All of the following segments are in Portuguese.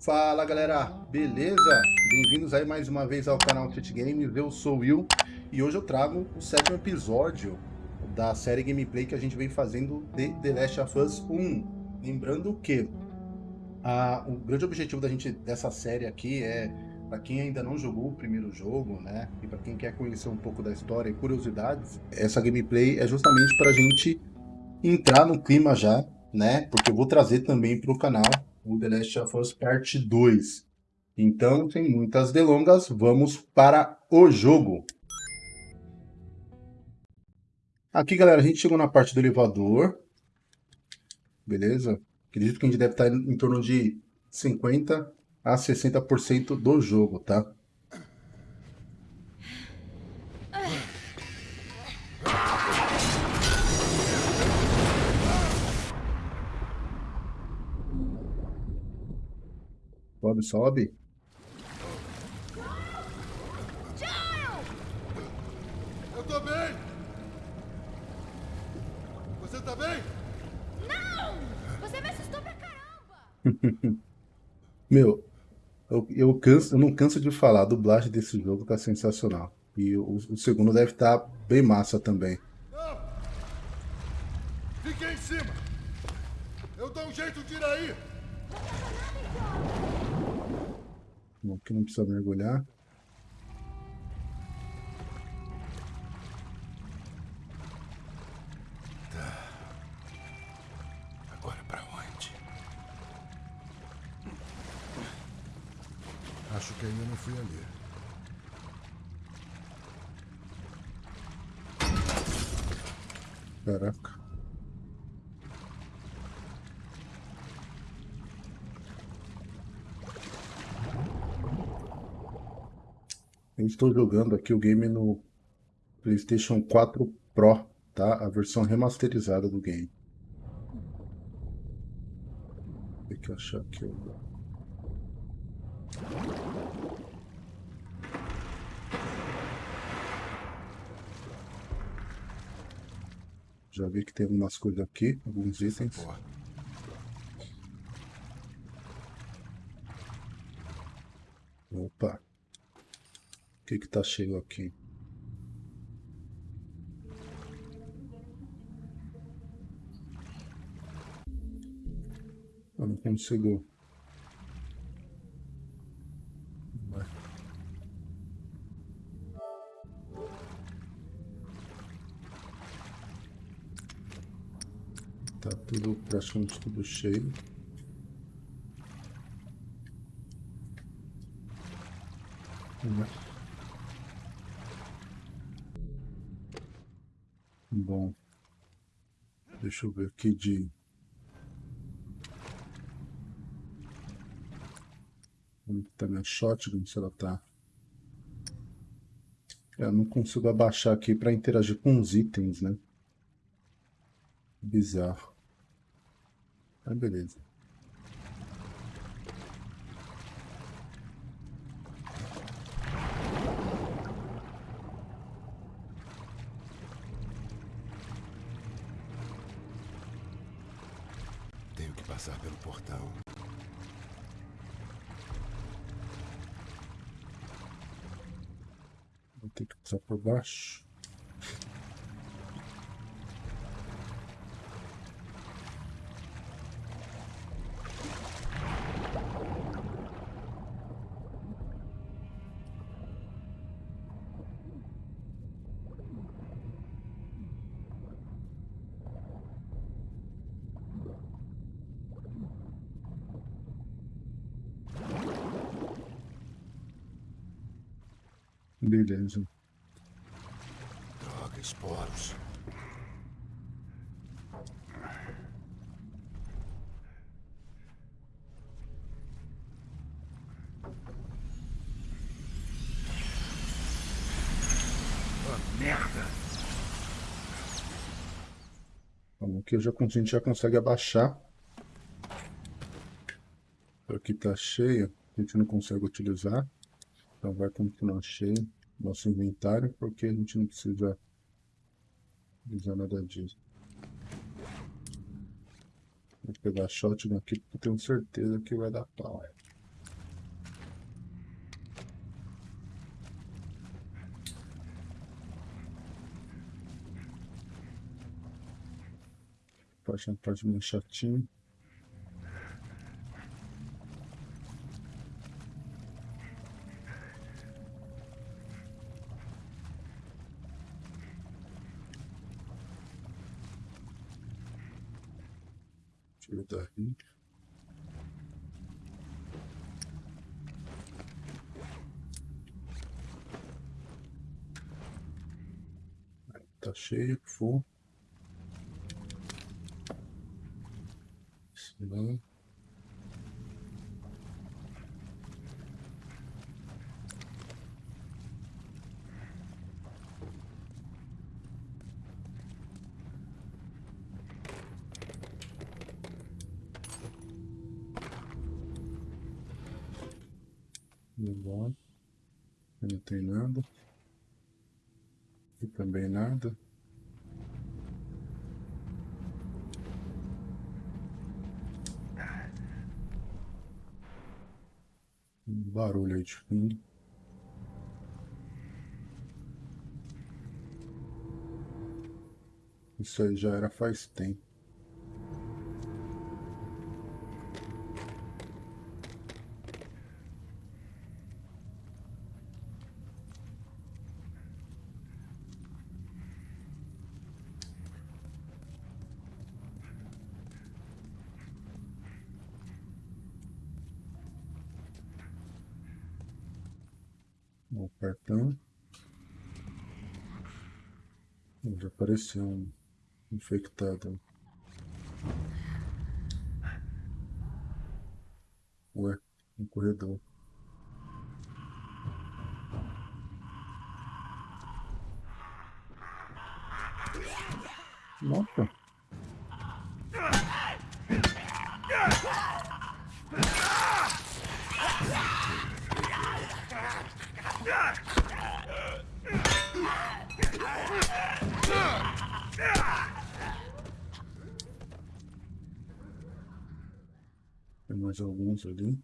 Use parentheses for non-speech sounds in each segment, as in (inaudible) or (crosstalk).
Fala galera, beleza? Bem-vindos aí mais uma vez ao canal Fit Games, eu sou o Will e hoje eu trago o sétimo episódio da série gameplay que a gente vem fazendo de The Last of Us 1. Lembrando que a, o grande objetivo da gente dessa série aqui é para quem ainda não jogou o primeiro jogo, né, e para quem quer conhecer um pouco da história e curiosidades, essa gameplay é justamente para a gente entrar no clima já, né, porque eu vou trazer também para o canal o The Last of Us Parte 2. Então, sem muitas delongas, vamos para o jogo. Aqui, galera, a gente chegou na parte do elevador. Beleza? Acredito que a gente deve estar em torno de 50 a 60% do jogo, tá? Sobe, sobe. Eu tô bem! Você tá bem? Não! Você me assustou pra caramba! (laughs) Meu, eu, eu, canso, eu não canso de falar, a dublagem desse jogo tá sensacional. E o, o segundo deve estar tá bem massa também. Não! Fique em cima! Eu dou um jeito de ir aí! Bom, aqui não precisa mergulhar. Tá. Agora pra onde? Acho que ainda não fui ali. Caraca. Eu estou jogando aqui o game no PlayStation 4 Pro, tá? A versão remasterizada do game. Tem que achar aqui o... Já vi que tem algumas coisas aqui, alguns itens. Que que tá cheio aqui? Eu não consigo... Tá tudo, praticamente tudo cheio. Vamos lá. Bom, deixa eu ver aqui de... Como tá minha shotgun, se ela tá... É, eu não consigo abaixar aqui para interagir com os itens, né? Bizarro. Ah, beleza. passar pelo portal. Vou ter que passar por baixo. Beleza. Bom, aqui já, a gente já consegue abaixar. Aqui tá cheio, a gente não consegue utilizar. Então vai continuar cheio nosso inventário, porque a gente não precisa usar nada disso. Vou pegar a shotgun aqui porque tenho certeza que vai dar pau. É. Tô achando que pode chatinho. Legal. Não tem nada. E também nada. Um barulho aí de fundo. Isso aí já era faz tempo. O cartão. Um infectado. Ué, um corredor. Nossa. Tem alguns ali.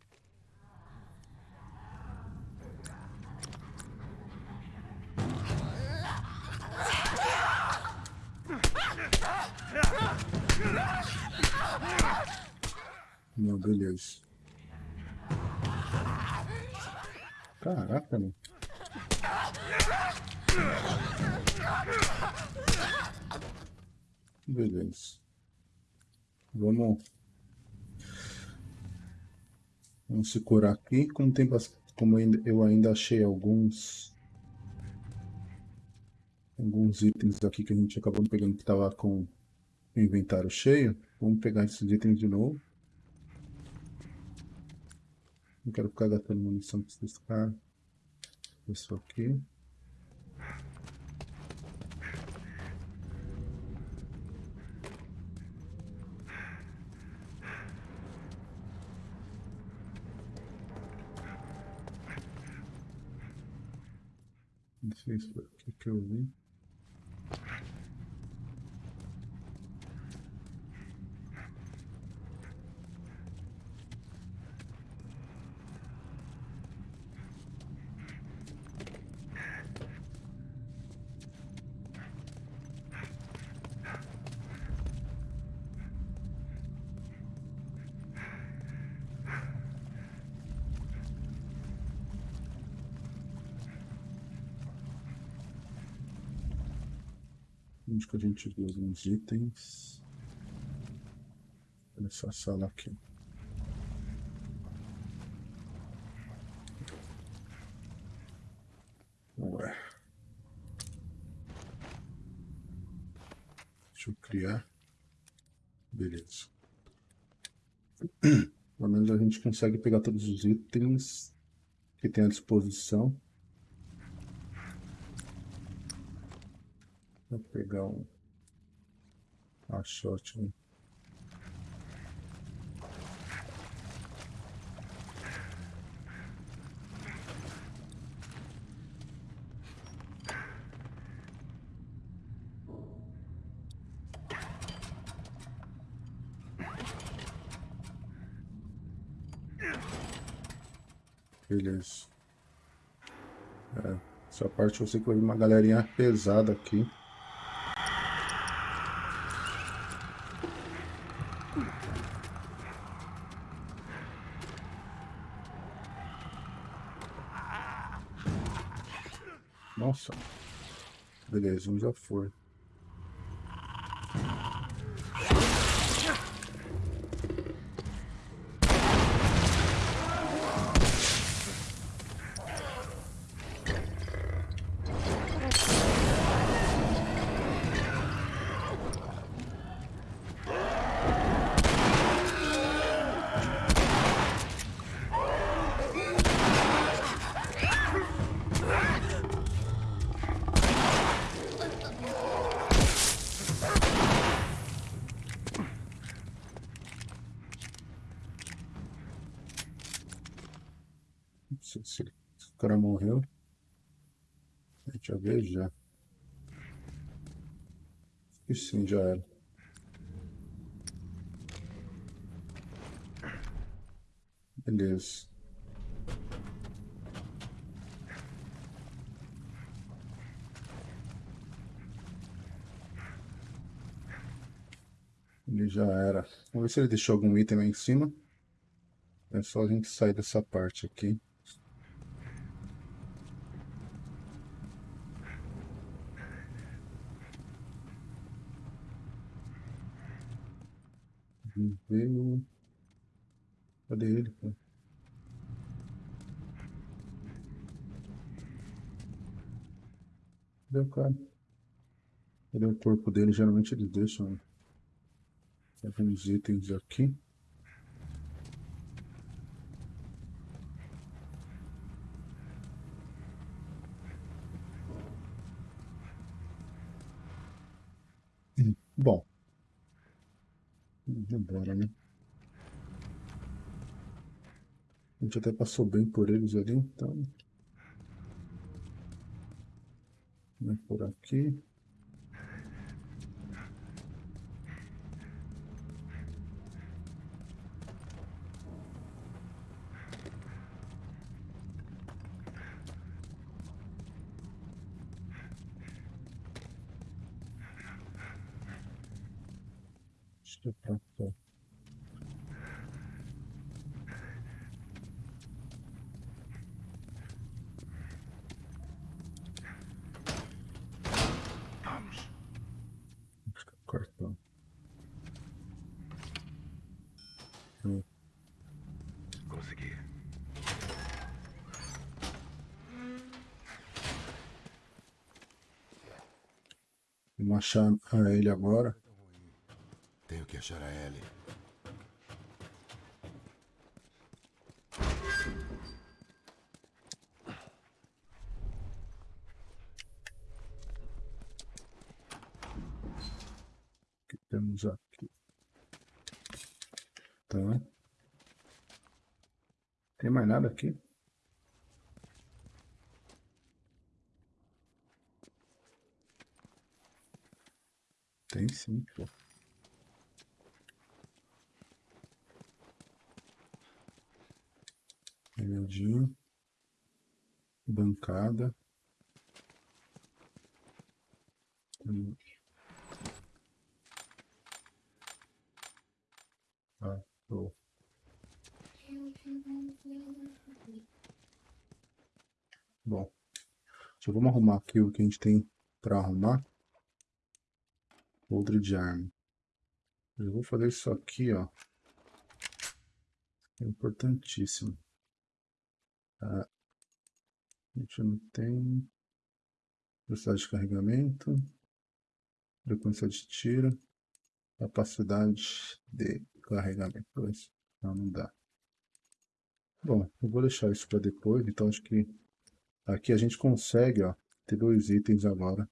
Não, beleza. Caraca. Beleza. Vamos. Vamos se curar aqui. Como tem como eu ainda achei alguns alguns itens aqui que a gente acabou pegando que estava com o inventário cheio. Vamos pegar esses itens de novo. Não quero ficar gastando munição com esses caras. Isso aqui. Não sei se foi a gente viu alguns itens? Nessa sala aqui. Ué. Deixa eu criar. Beleza. (clears throat) Pelo menos a gente consegue pegar todos os itens que tem à disposição. Pegar um a shot. né? Beleza. É, essa parte eu sei que vai vir uma galerinha pesada aqui. Nossa. Um já foi. Não sei se se o cara morreu. A gente já vê já. E sim, já era. Beleza. Ele já era. Vamos ver se ele deixou algum item lá em cima. É só a gente sair dessa parte aqui. Veio. Cadê ele, pô? Cadê o cara? Cadê o corpo dele? Geralmente eles deixam alguns itens aqui. Hum, Bom. Vamos embora, né? A gente até passou bem por eles ali, então. Vem por aqui. Acho que é pra cá. Acho que é o cartão. Hum, Consegui. Vamos achar a ele agora. Tenho que achar a Ellie. O que temos aqui? Tá. Tem mais nada aqui? Tem sim, pô. Remedinho. Bancada. Ah, show. Bom, só vamos arrumar aqui o que a gente tem para arrumar. Outro de arma. Eu vou fazer isso aqui, ó. É importantíssimo. Ah, a gente não tem velocidade de carregamento, frequência de tiro, capacidade de carregamento. Não, não dá. Bom, eu vou deixar isso para depois, então acho que aqui a gente consegue, ó, ter dois itens agora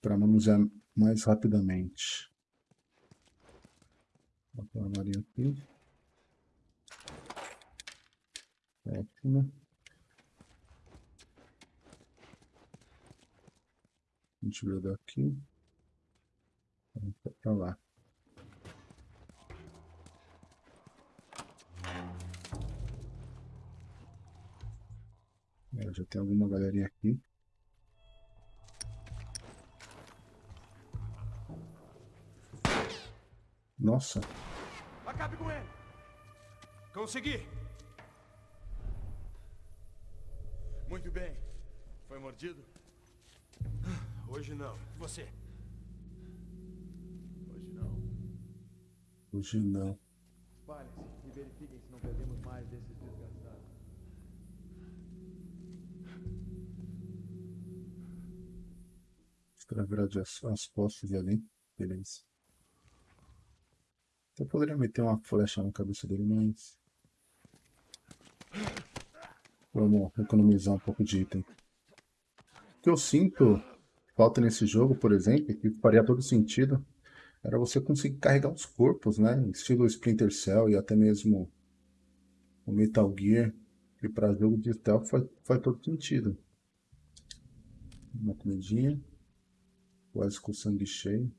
para manusear mais rapidamente. Vou a marinha aqui. Ótimo. A gente veio daqui. Vamos para lá. É, já tem alguma galerinha aqui. Nossa, Acabe com ele! Consegui! Muito bem. Foi mordido? Hoje não. Você. Hoje não. Hoje não. Espalhem-se e verifiquem se não perdemos mais desses desgastados. De as, as costas ali. Beleza. Eu poderia meter uma flecha na cabeça dele, mas... Vamos economizar um pouco de item. O que eu sinto falta nesse jogo, por exemplo, que faria todo sentido, era você conseguir carregar os corpos, né? Estilo Splinter Cell e até mesmo o Metal Gear, que para jogo de stealth faz, faz todo sentido. Uma comidinha, quase com sangue cheio.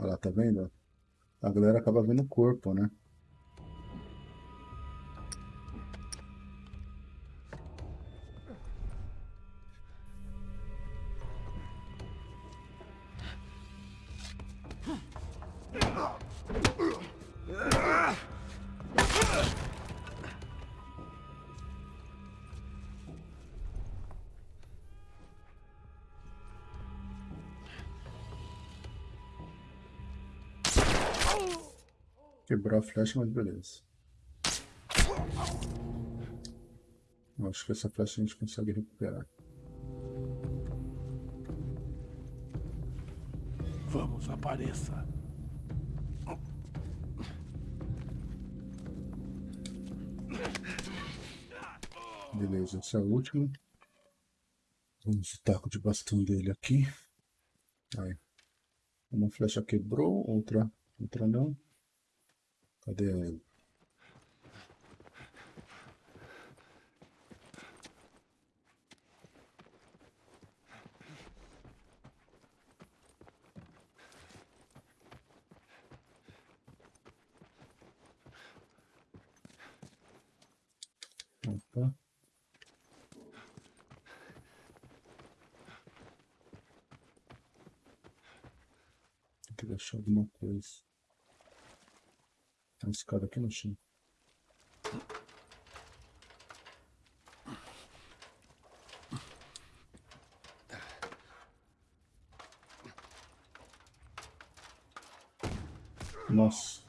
Olha lá, tá vendo? A galera acaba vendo o corpo, né? Quebrou a flecha, mas beleza. Eu acho que essa flecha a gente consegue recuperar. Vamos, apareça. Beleza, essa é a última. Vamos o taco de bastão dele aqui. Aí. Uma flecha quebrou, outra, outra não. Cadê que deixar alguma coisa. Uma escada aqui no chão. Nossa.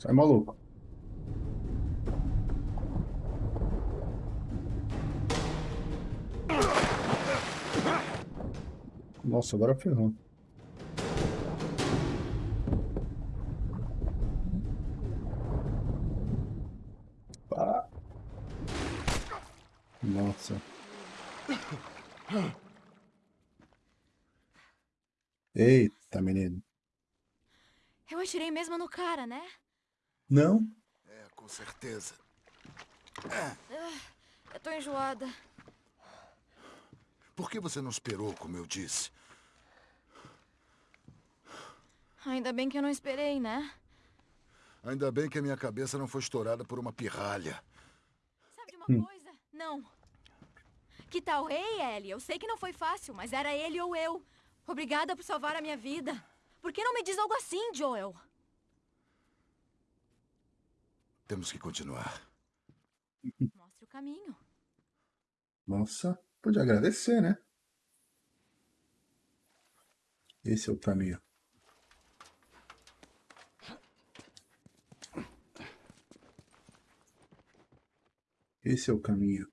Sai maluco. Nossa, agora ferrou. Ah. Nossa. Eita, menino. Eu atirei mesmo no cara, né? Não? É, com certeza. Eu tô enjoada. Por que você não esperou, como eu disse? Ainda bem que eu não esperei, né? Ainda bem que a minha cabeça não foi estourada por uma pirralha. Sabe de uma coisa? Não. Que tal, ei, Ellie? Eu sei que não foi fácil, mas era ele ou eu. Obrigada por salvar a minha vida. Por que não me diz algo assim, Joel? Temos que continuar. Mostre o caminho. Nossa, pode agradecer, né? Esse é o caminho. Esse é o caminho.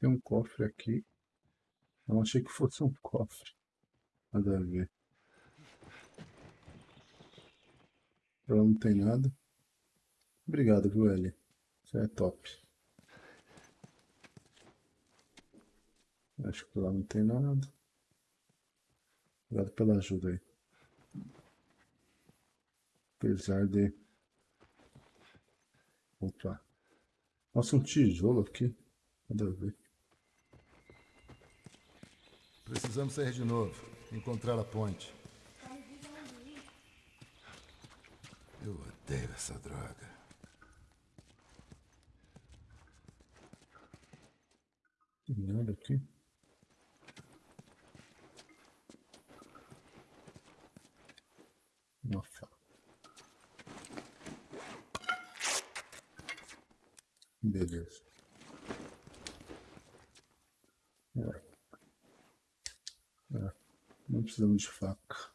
Tem um cofre aqui. Eu achei que fosse um cofre. Nada a ver. Lá não tem nada. Obrigado, viu? É top. Acho que lá não tem nada. Obrigado pela ajuda aí. Apesar de... Opa. Nossa, um tijolo aqui. Nada a ver. Precisamos sair de novo. Encontrar a ponte. Eu odeio essa droga. Nada aqui. Faca. Beleza. É. É. Não precisamos de faca.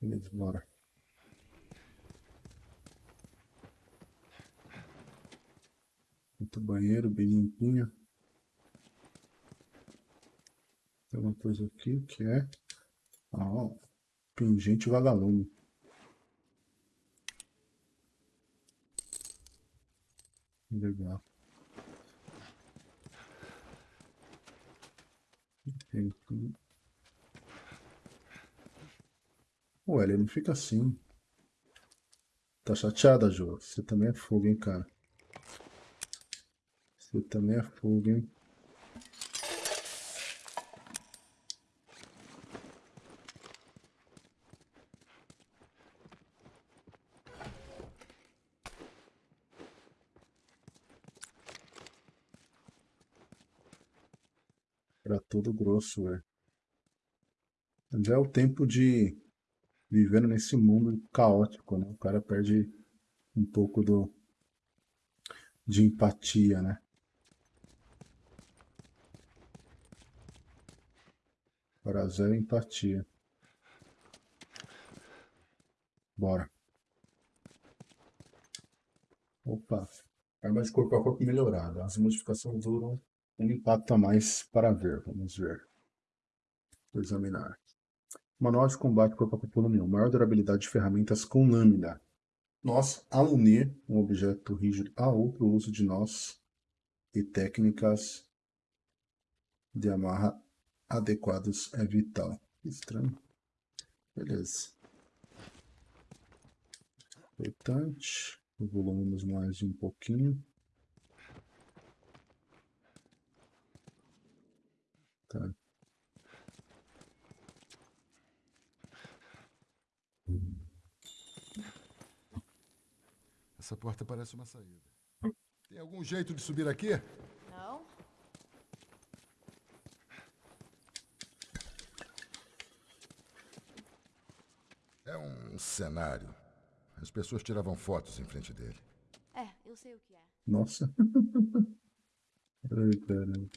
Beleza, bora. Muito banheiro, bem limpinho. Tem uma coisa aqui que é ah, pingente vagalume. Legal. Ué, ele não fica assim. Tá chateada, Jô? Você também é fogo, hein, cara? Você também é fogo, hein? Todo grosso, velho. Já é o tempo de vivendo nesse mundo caótico, né? O cara perde um pouco do de empatia, né? Para zero empatia. Bora. Opa. Arma de corpo a corpo melhorada. As modificações duram um impacto a mais para ver. Vamos ver. Vou examinar. Manual de combate corpo a 1. Maior durabilidade de ferramentas com lâmina. Nós, ao unir um objeto rígido a outro, uso de nós e técnicas de amarra adequados é vital. Estranho. Beleza. Importante. Evoluímos mais um pouquinho. Tá. Essa porta parece uma saída. Tem algum jeito de subir aqui? Não? É um cenário. As pessoas tiravam fotos em frente dele. É, eu sei o que é. Nossa. (laughs) Ai, caramba.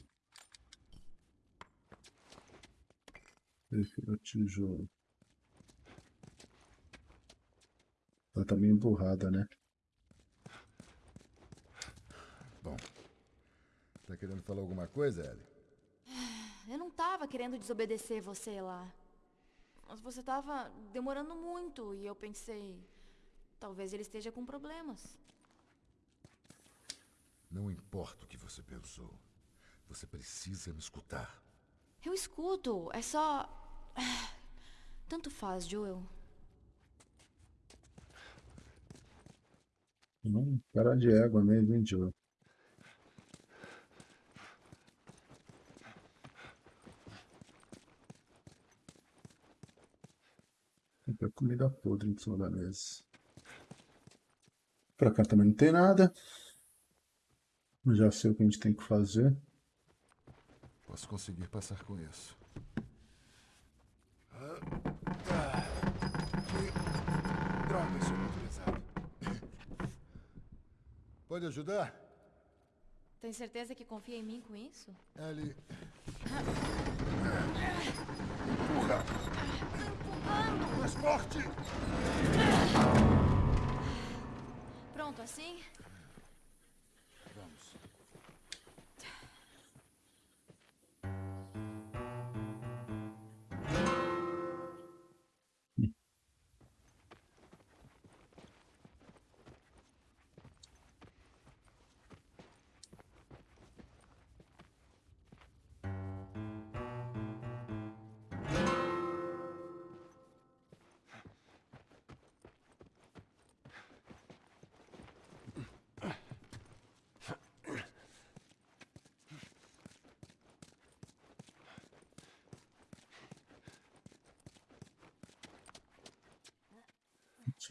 Prefiro tijolo. Ela tá meio emburrada, né? Bom, tá querendo falar alguma coisa, Ellie? Eu não tava querendo desobedecer você lá. Mas você tava demorando muito e eu pensei. Talvez ele esteja com problemas. Não importa o que você pensou. Você precisa me escutar. Eu escuto, é só. (sighs) Tanto faz, Joel. Hum, cara de égua mesmo, hein, Joe? Tem comida podre em cima da mesa. Pra cá também não tem nada. Já sei o que a gente tem que fazer. Posso conseguir passar com isso. Que droga, isso é muito pesado. Pode ajudar? Tem certeza que confia em mim com isso? Ellie, Empurrando! mais forte! Pronto, assim?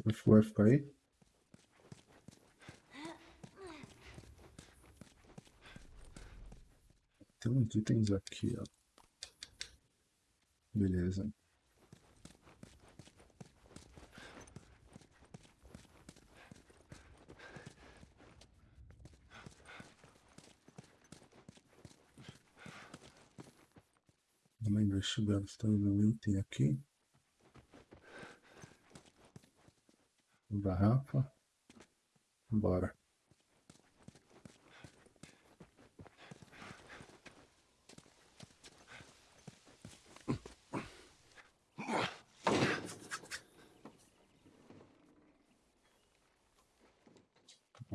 Você vai ficar aí? Tem uns itens aqui, ó. Beleza. Vamos investigar se tem algum item aqui. Garrafa. Bora.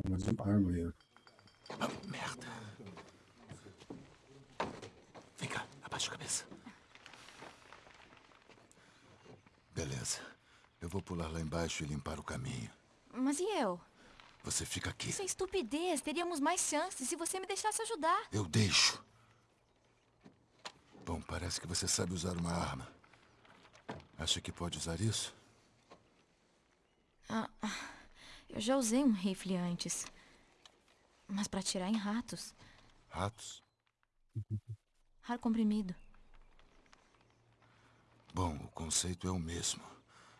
Mais uma arma aí. ó. Merda. Vem cá, abaixa a cabeça. Beleza. Eu vou pular lá embaixo e limpar o caminho. Mas e eu? Você fica aqui. Isso é estupidez. Teríamos mais chances se você me deixasse ajudar. Eu deixo. Bom, parece que você sabe usar uma arma. Acha que pode usar isso? Eu já usei um rifle antes. Mas pra atirar em ratos. Ratos? Ar comprimido. Bom, o conceito é o mesmo.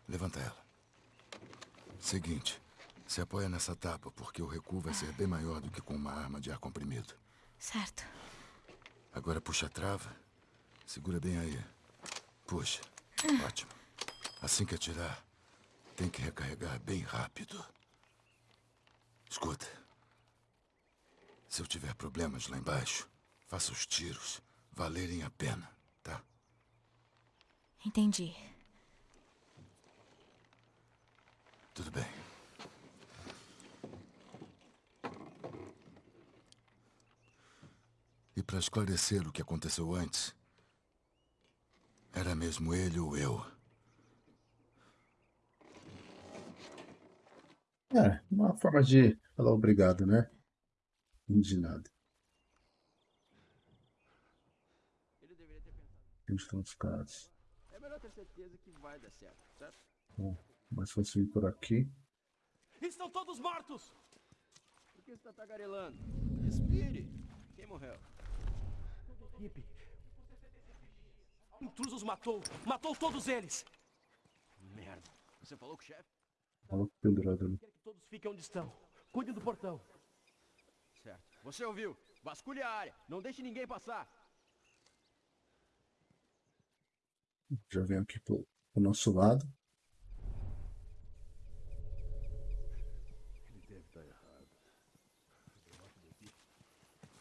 Levanta ela. Seguinte, se apoia nessa tapa, porque o recuo vai ser bem maior do que com uma arma de ar comprimido. Certo. Agora puxa a trava. Segura bem aí. Puxa. Ótimo. Assim que atirar, tem que recarregar bem rápido. Escuta. Se eu tiver problemas lá embaixo, faça os tiros valerem a pena, tá? Entendi. Tudo bem. E para esclarecer o que aconteceu antes, era mesmo ele ou eu. É, uma forma de falar obrigado, né? De nada. Ele deveria ter pensado. Onde estão os caras? É melhor ter certeza que vai dar certo, certo? Bom, mais fácil ir por aqui. Estão todos mortos! Por que você tá tagarelando? Respire! Quem morreu? Equipe. Intrusos matou! Matou todos eles! Merda. Você falou com o chefe? Olha o pendurado ali. Quer que todos fiquem onde estão. Cuidem do portão. Certo. Você ouviu? Vasculhe a área. Não deixe ninguém passar. Já vem aqui pro, pro nosso lado. Ele deve estar errado.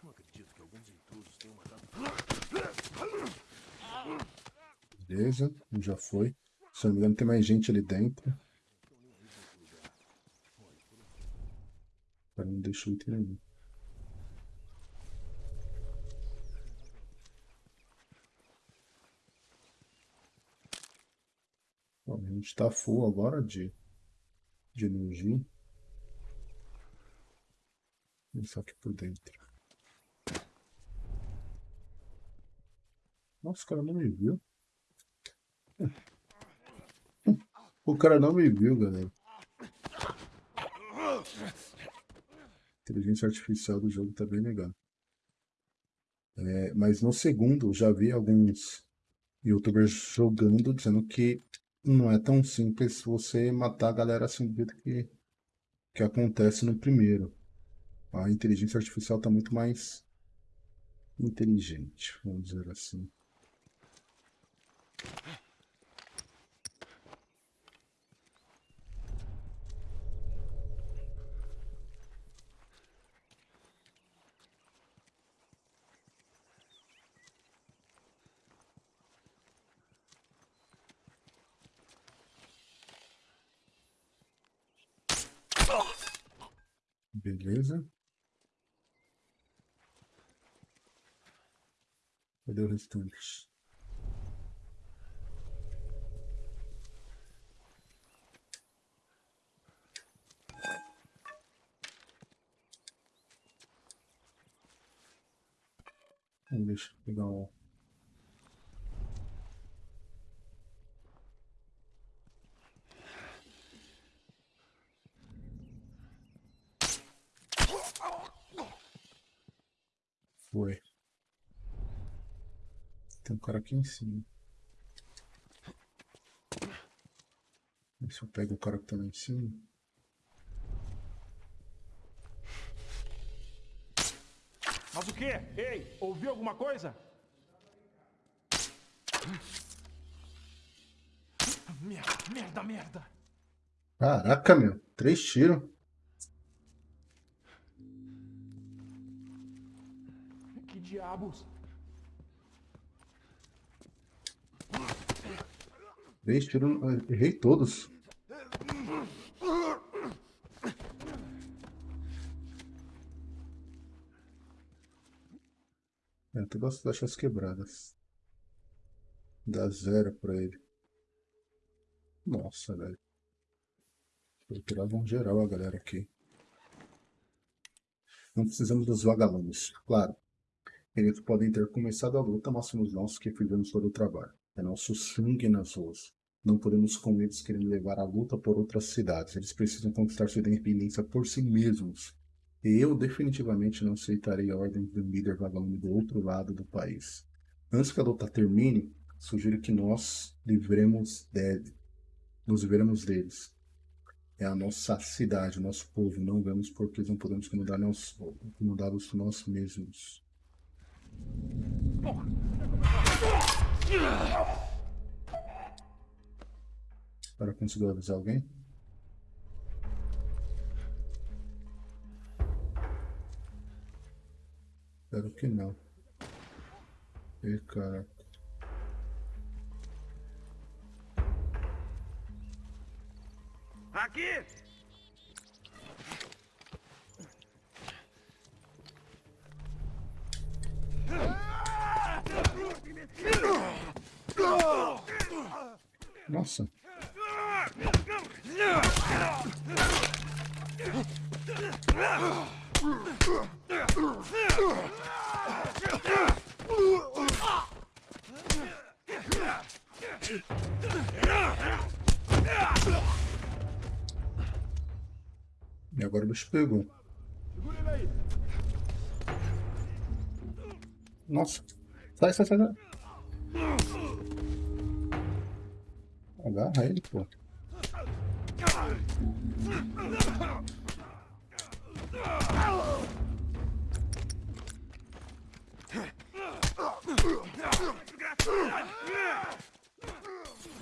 Não acredito que alguns intrusos tenham matado. Beleza, já foi. Se não me engano, tem mais gente ali dentro. Cara, não nenhum. Bom, a gente tá full agora de, de energia. Vamos só aqui por dentro. Nossa, o cara não me viu. O cara não me viu, galera. Inteligência artificial do jogo tá bem legal. É, mas no segundo, eu já vi alguns youtubers jogando, dizendo que não é tão simples você matar a galera assim do jeito que, que acontece no primeiro. A inteligência artificial tá muito mais inteligente, vamos dizer assim. Beleza. Cadê o restante? depois. Foi. Tem um cara aqui em cima. se eu pego o cara que tá lá em cima. Mas o quê? Ei, ouviu alguma coisa? Merda, merda, merda. Caraca, meu. Três tiros. Que diabos? Três tiros. Errei todos. Todas as quebradas. Dá zero pra ele. Nossa, velho. Torturavam geral a galera aqui. Não precisamos dos vagalumes. Claro, eles podem ter começado a luta, mas somos nós que fizemos todo o trabalho. É nosso sangue nas ruas. Não podemos com eles querendo levar a luta por outras cidades. Eles precisam conquistar sua independência por si mesmos. Eu definitivamente não aceitarei a ordem do líder vagalume do outro lado do país. Antes que a luta termine, sugiro que nós livremos dele. Nos livremos deles. É a nossa cidade, o nosso povo. Não vemos porque não podemos incomodá-los incomodá-los nós mesmos. Para conseguir avisar alguém? Espero que não. E cara. Aqui! Nossa. E agora o bicho pegou. Nossa. Sai, sai, sai, sai. Agarra ele, pô.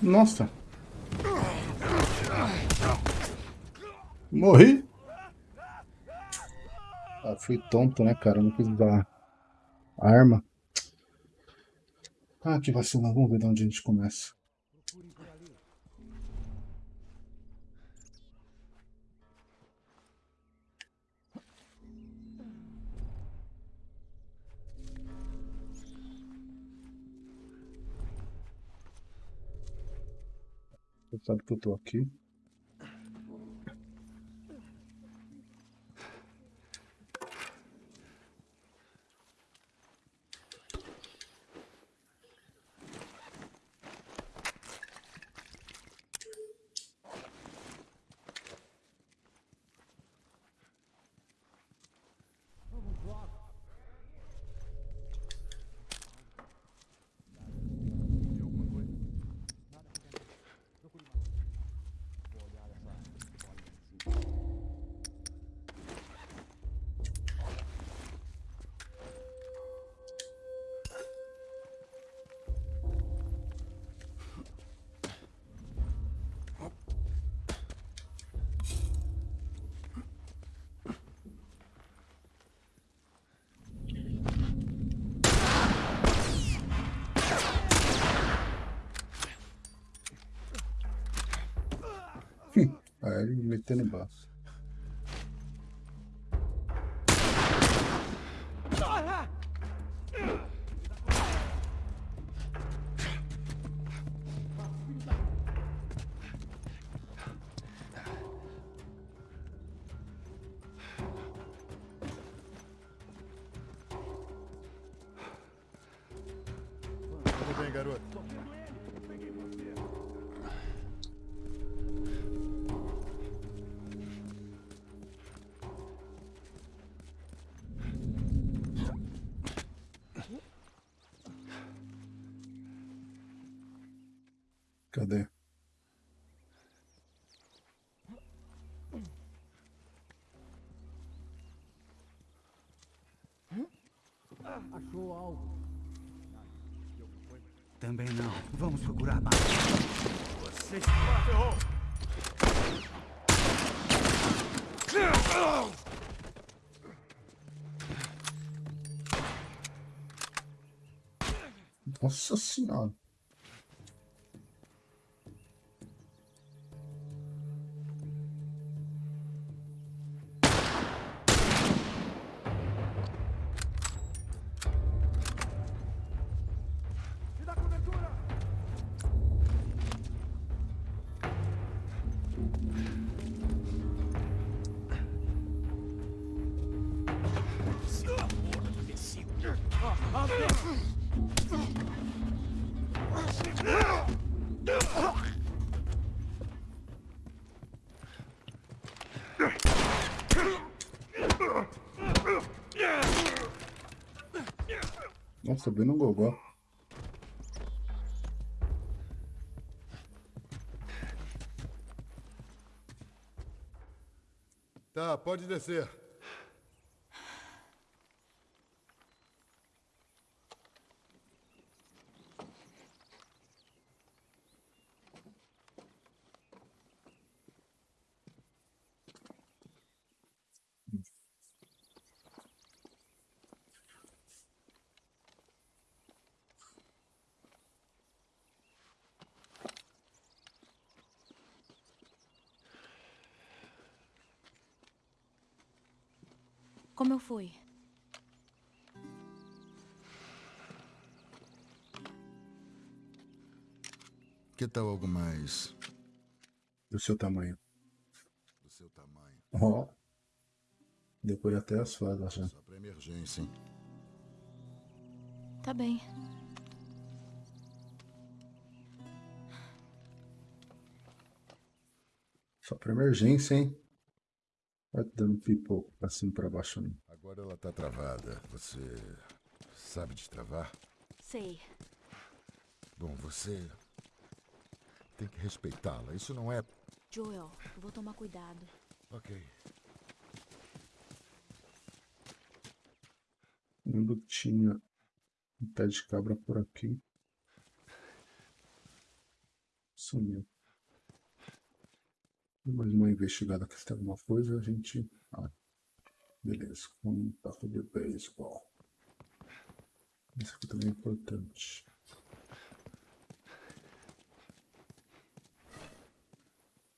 Nossa. Morri. Ah, fui tonto, né, cara? Não quis usar arma. Ah, que vacina. Vamos ver de onde a gente começa. Sabe que eu tô aqui. Tudo bem, garoto? Também não. Vamos procurar mais. Vocês... Ah, ferrou! Nossa senhora. Bem no gogó. Tá, pode descer. Como eu fui? Que tal algo mais Do seu tamanho. do seu tamanho? Ó. Depois até as fadas já. Só pra emergência, hein? Tá bem. Só pra emergência, hein? Vai dando pipoco pra cima e pra baixo. Né? Agora ela tá travada. Você sabe destravar? Sei. Bom, você tem que respeitá-la. Isso não é. Joel, eu vou tomar cuidado. Ok. Lembro que tinha um pé de cabra por aqui. Sumiu. Mais uma investigada aqui se tem alguma coisa, a gente. Ah, beleza, um taco de beisebol. Isso aqui também é importante.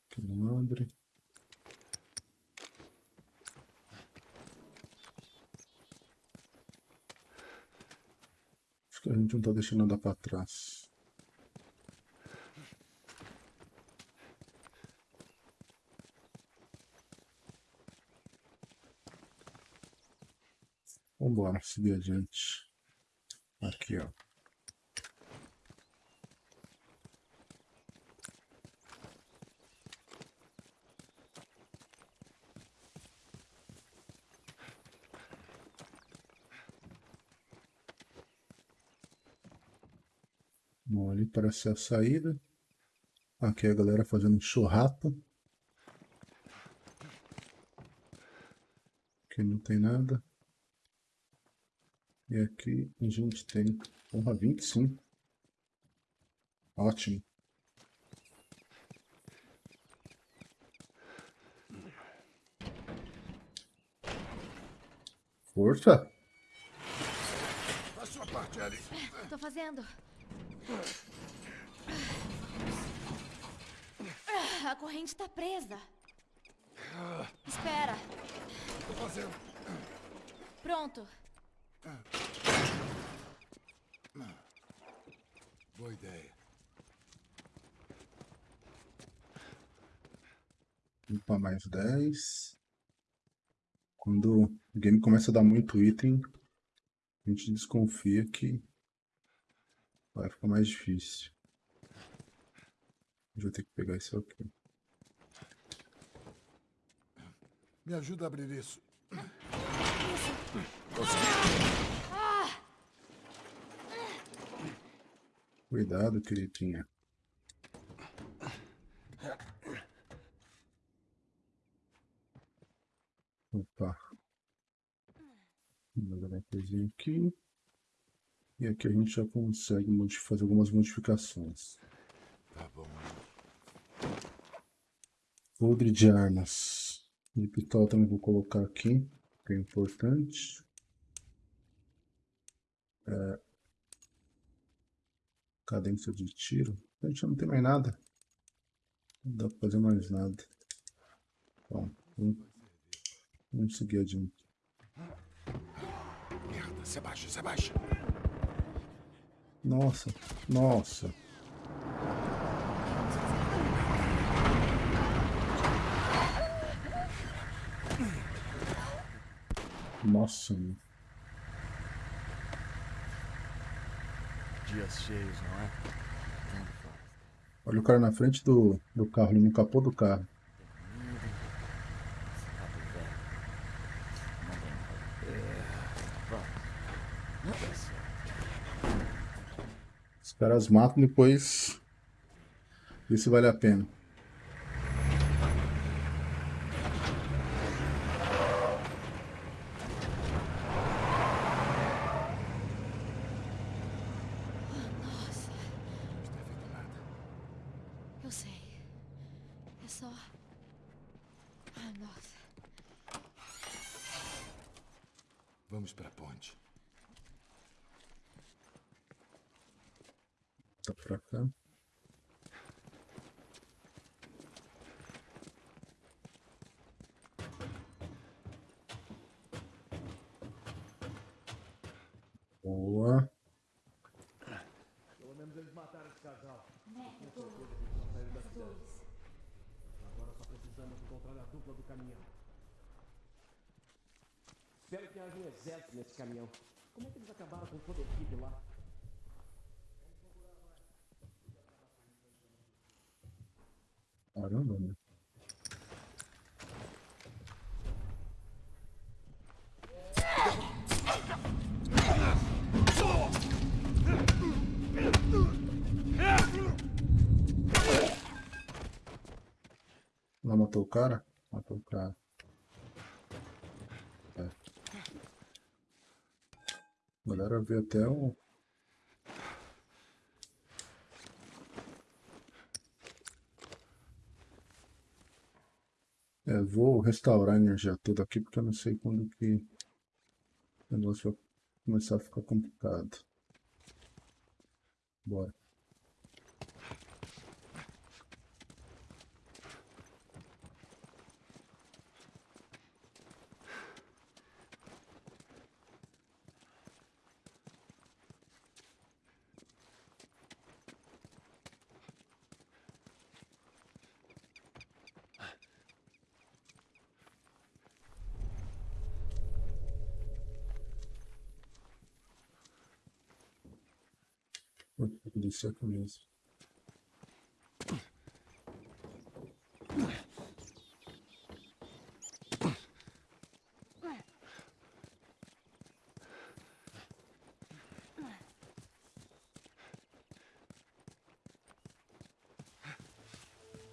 Aqui não abre. Acho que a gente não tá deixando nada pra trás. Vambora, seguir adiante. Aqui, ó. Bom, ali parece a saída. Aqui a galera fazendo churrasco. Aqui não tem nada. E aqui a gente tem, porra, 25. Ótimo. Força! A sua parte, Ellie. Tô fazendo. A corrente tá presa. Espera. Tô fazendo. Pronto. Boa ideia. Limpa mais 10. Quando o game começa a dar muito item, a gente desconfia que vai ficar mais difícil. Vai ter que pegar isso aqui. Me ajuda a abrir isso. Cuidado, queridinha. Opa. Vamos dar uma aqui. E aqui a gente já consegue fazer algumas modificações. Tá bom. Podre de armas. O também vou colocar aqui, que é importante. É, Cadência de tiro. A gente não tem mais nada. Não dá pra fazer mais nada. Bom, vamos, vamos seguir adiante. Merda, se abaixa, se abaixa. Nossa, nossa. Nossa, meu. Dias cheios, não é? olha o cara na frente do, do carro, no capô do carro. Os caras matam depois. Se vale a pena. Nossa. Eu sei. É só. Ah, nossa. Vamos pra ponte. Tá pra cá. Boa. Espero que haja um exército nesse caminhão. Como é que eles acabaram com toda a equipe lá? Caramba. Não matou o cara? Matou o cara. Galera vê até o. É, vou restaurar a energia toda aqui porque eu não sei quando que o negócio vai começar a ficar complicado. Bora. Vou mesmo.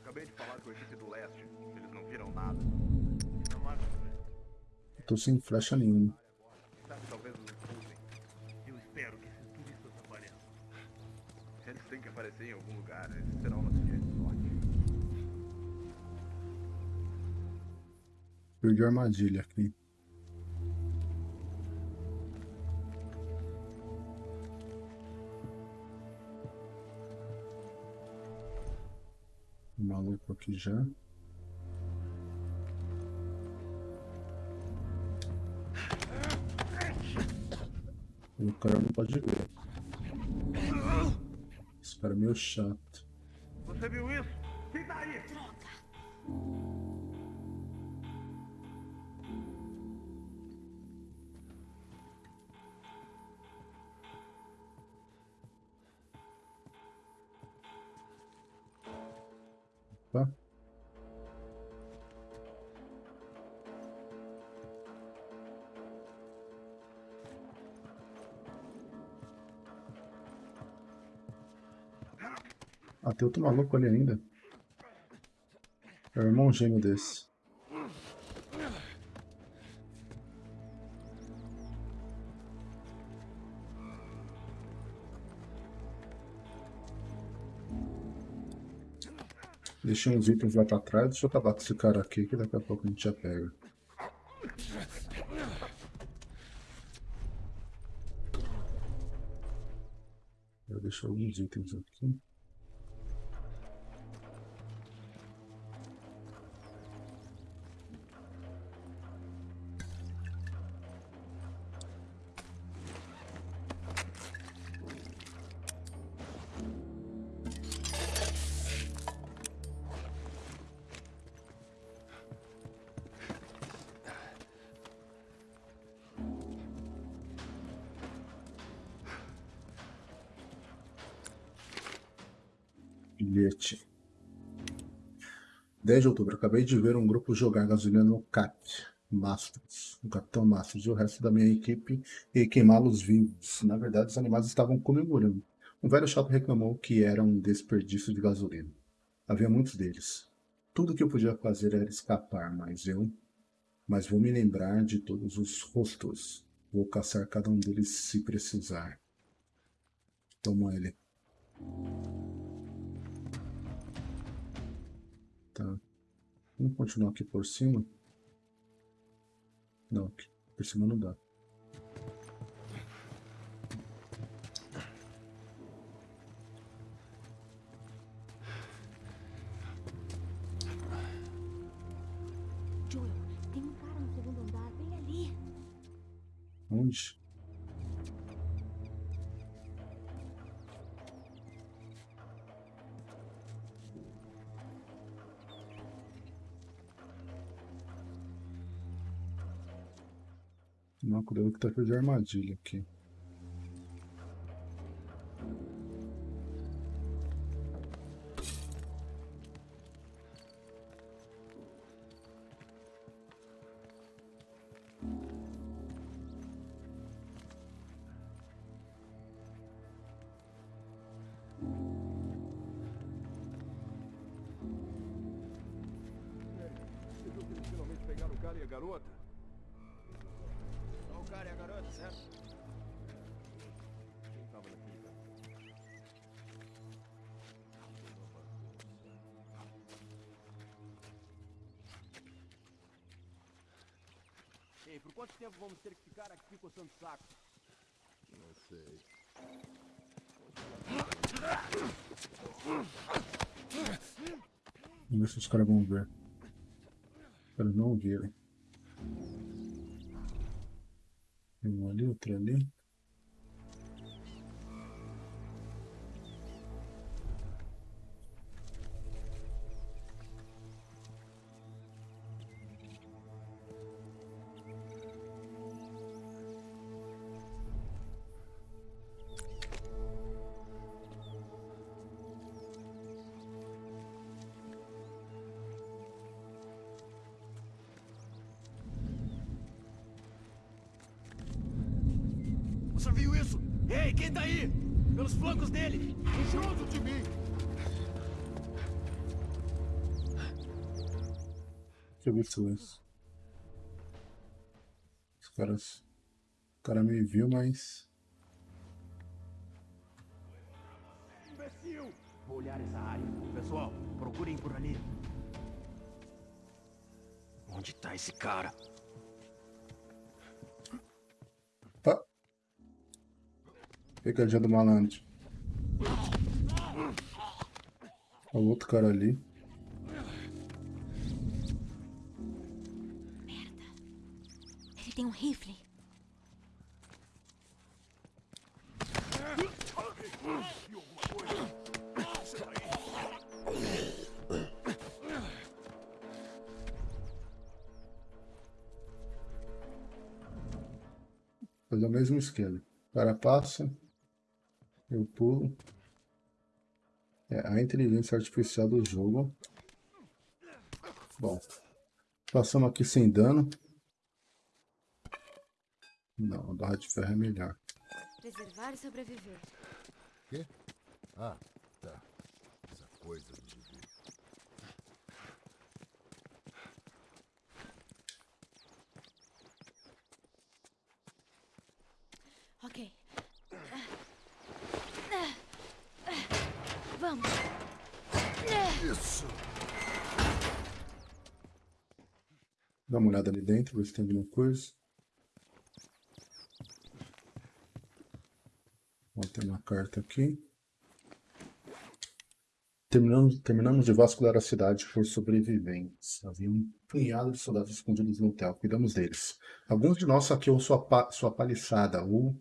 Acabei de falar com a equipe do leste. Eles não viram nada. Tô sem flecha nenhuma. A armadilha aqui. O maluco aqui já. O cara não pode ver. Esse cara é meio chato. Você viu isso? Quem tá aí? Tá? Ah, tem outro maluco ali ainda. É o irmão gêmeo desse. Deixei uns itens lá pra trás. Deixa eu acabar com esse cara aqui, que daqui a pouco a gente já pega. Eu deixo alguns itens aqui. 10 de outubro. Acabei de ver um grupo jogar gasolina no CAP. Masters. O Capitão Masters e o resto da minha equipe e queimá-los vivos. Na verdade, os animais estavam comemorando. Um velho chato reclamou que era um desperdício de gasolina. Havia muitos deles. Tudo que eu podia fazer era escapar, mas eu... Mas vou me lembrar de todos os rostos. Vou caçar cada um deles se precisar. Toma ele. Tá. Vamos continuar aqui por cima? Não, aqui por cima não dá. Cuidado que tá cheio de armadilha aqui. Tempo vamos ter que ficar aqui coçando o saco? Não sei. Vamos ver se os caras vão ver. Eles não viram. Tem um ali, outro ali. Você viu isso? Ei, quem tá aí? Pelos flancos dele! Junto de mim! Eu ver silêncio. Os caras. O cara me viu, mas. Imbecil! Vou olhar essa área. Pessoal, procurem por ali. Onde tá esse cara? Pegadinha do malandro. Olha o outro cara ali. Ele tem um rifle. Fazer o mesmo esquema. O cara passa. Eu pulo. É a inteligência artificial do jogo. Bom. Passamos aqui sem dano. Não, a barra de ferro é melhor. Preservar e sobreviver. Quê? Ah, tá. Essa coisa do viver. Ok. Vamos. Isso! Dá uma olhada ali dentro, ver se tem alguma coisa. Ó, tem uma carta aqui. Terminamos, terminamos de vasculhar a cidade por sobreviventes. Havia um punhado de soldados escondidos no hotel. Cuidamos deles. Alguns de nós saqueou sua, pa sua paliçada ou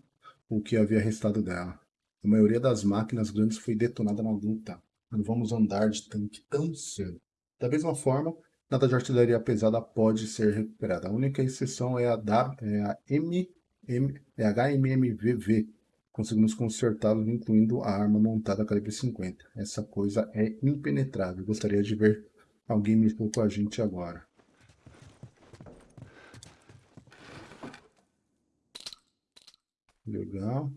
o que havia restado dela. A maioria das máquinas grandes foi detonada na luta. Não vamos andar de tanque tão cedo. Da mesma forma, nada de artilharia pesada pode ser recuperada. A única exceção é a, da, é a M, M, é HMMVV, conseguimos consertá-los, incluindo a arma montada calibre 50. Essa coisa é impenetrável. Gostaria de ver alguém me expor com a gente agora. Legal.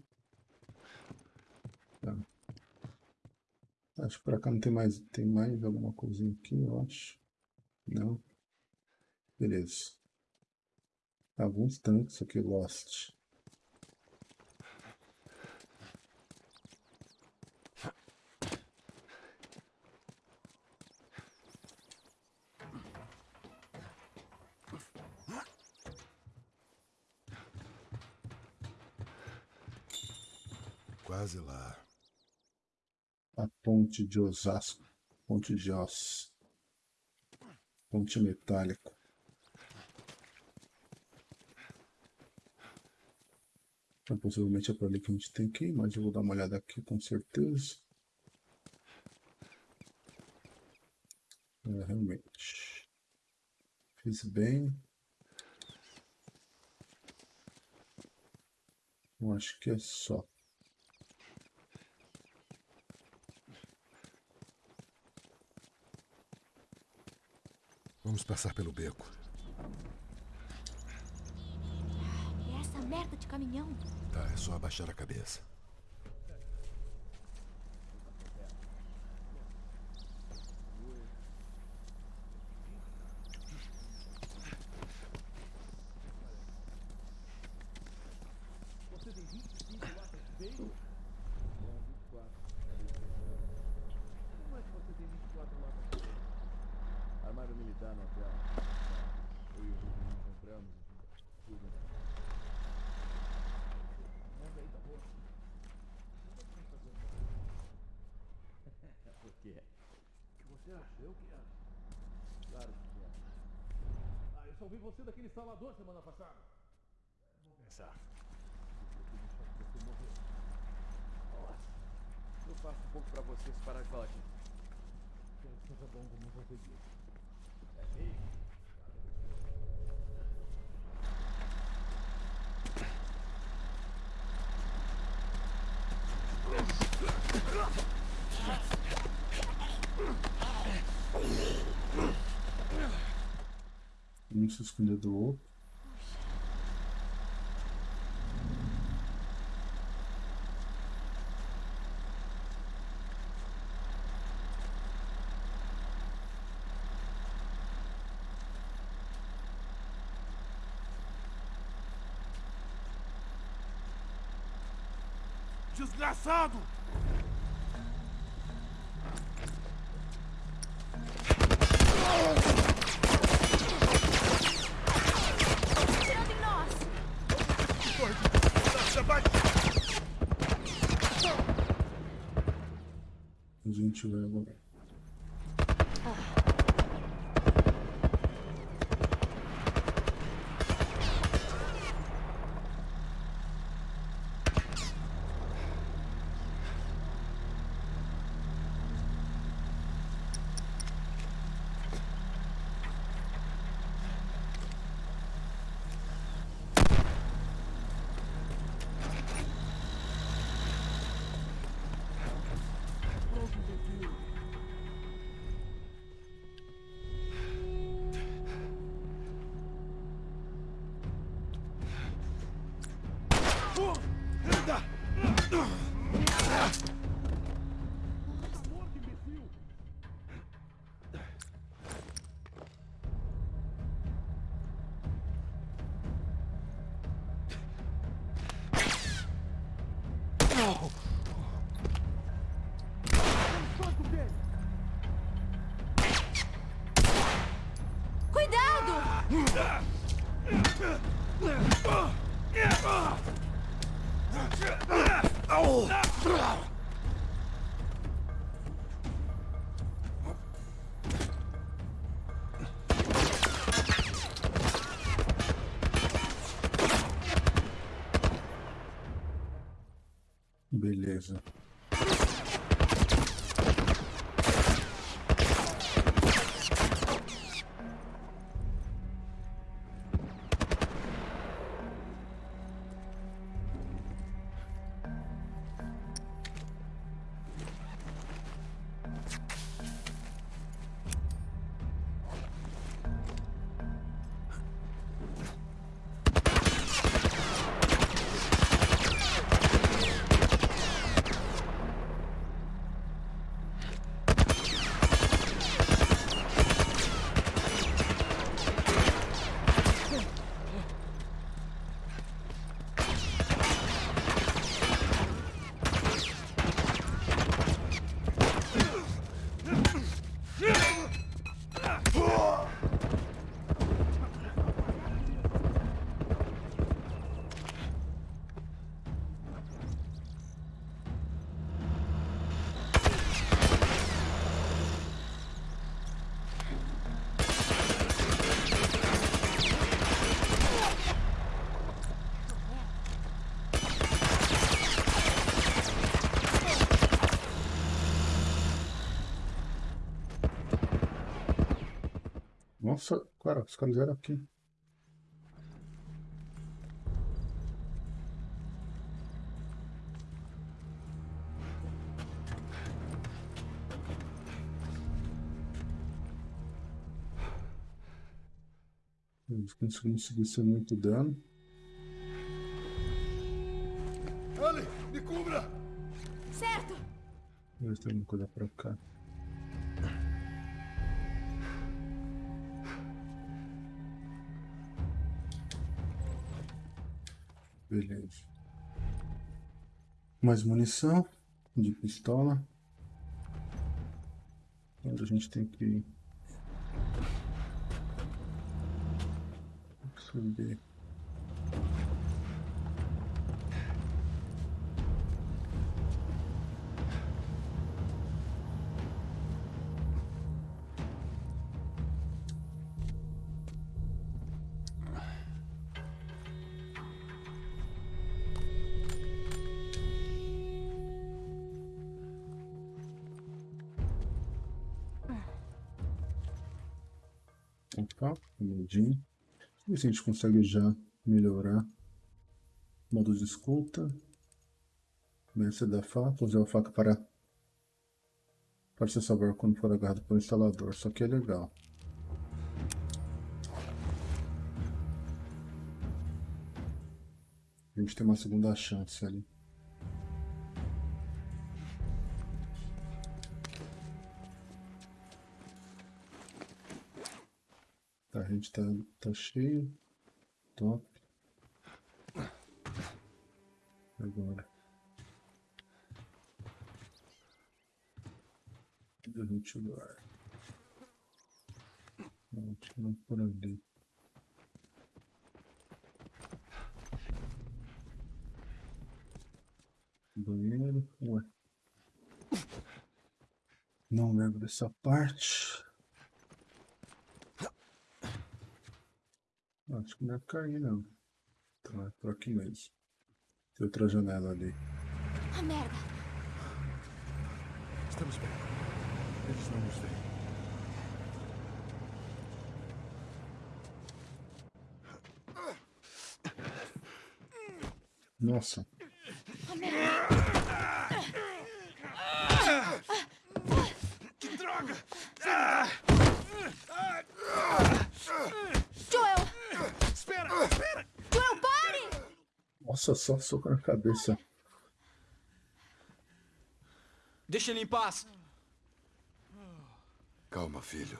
Tá. Acho que pra cá não tem mais. Tem mais alguma coisinha aqui, eu acho. Não. Beleza. Alguns tanques aqui, Lost. Quase lá. A ponte de Osasco. Ponte de Os. Ponte metálica. Então, possivelmente é por ali que a gente tem que ir, mas eu vou dar uma olhada aqui com certeza. É, realmente. Fiz bem. Eu acho que é só. Vamos passar pelo beco. É essa merda de caminhão. Tá, é só abaixar a cabeça. Armário militar no hotel. Eu e o Rubens compramos tudo. Mas aí tá bom. Por quê? O que você acha? Eu que acho. Claro que é. Ah, eu só vi você daquele Salvador semana passada. Vou pensar. Você morreu. Nossa. Eu faço um pouco pra você se parar de falar aqui. Quero que seja bom como você disse. É mesmo? Se esconder do outro. Desgraçado! Gente vai. Beleza. Nossa, cara, os caras eram aqui. Eles conseguimos seguir sem muito dano. Ellie, me cubra! Certo! Eles têm uma coisa pra cá. Beleza. Mais munição de pistola. Agora a gente tem que subir. Mudinho. Ver se a gente consegue já melhorar. Modo de escuta. Mestre da faca. Usar a faca para, para se salvar quando for agarrado pelo instalador. Isso aqui é legal. A gente tem uma segunda chance ali. A gente tá, tá cheio. Top. Agora. A gente lugar? Não, não por ali. Banheiro. Ué. Não lembro dessa parte. Acho que não é por aí não. Então é por aqui mesmo. Tem outra janela ali. Ah, merda! Estamos bem. Eles não nos veem. Nossa. Ah, merda! Que droga! Joel! Espera, espera! Joel, pare! Nossa, só soco na cabeça. Deixa ele em paz. Calma, filho.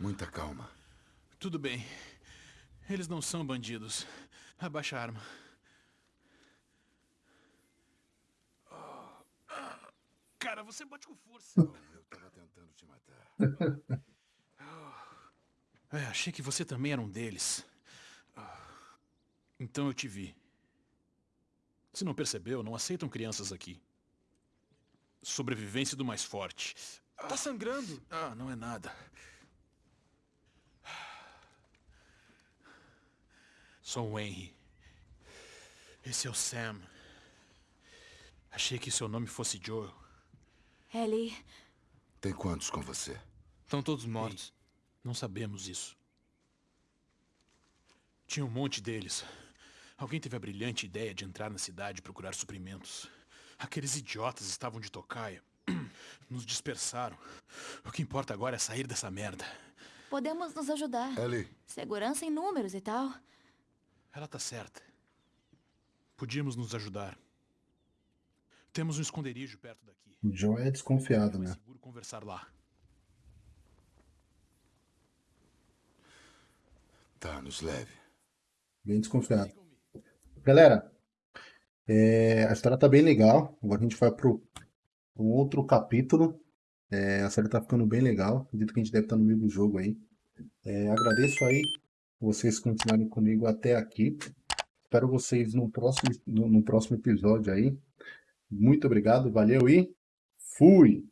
Muita calma. Tudo bem. Eles não são bandidos. Abaixa a arma. Cara, você bate com força. Eu tava tentando te matar. É, achei que você também era um deles. Então eu te vi. Se não percebeu, não aceitam crianças aqui. Sobrevivência do mais forte. Tá sangrando. Ah, não é nada. Sou o Henry. Esse é o Sam. Achei que seu nome fosse Joel. Ellie, Tem quantos com você? Estão todos mortos. Não sabemos isso. Tinha um monte deles. Alguém teve a brilhante ideia de entrar na cidade e procurar suprimentos. Aqueles idiotas estavam de tocaia. (clears throat) Nos dispersaram. O que importa agora é sair dessa merda. podemos nos ajudar. Ellie, Segurança em números e tal. Ela tá certa. Podíamos nos ajudar. Temos um esconderijo perto daqui. O John é desconfiado, né? seguro conversar lá. tá, nos leve. Bem desconfiado. Galera, é, a história tá bem legal. Agora a gente vai pro um outro capítulo. É, a série tá ficando bem legal. Acredito que a gente deve estar no meio do jogo aí. É, agradeço aí vocês continuarem comigo até aqui. Espero vocês no próximo, no, no próximo episódio aí. Muito obrigado, valeu e fui!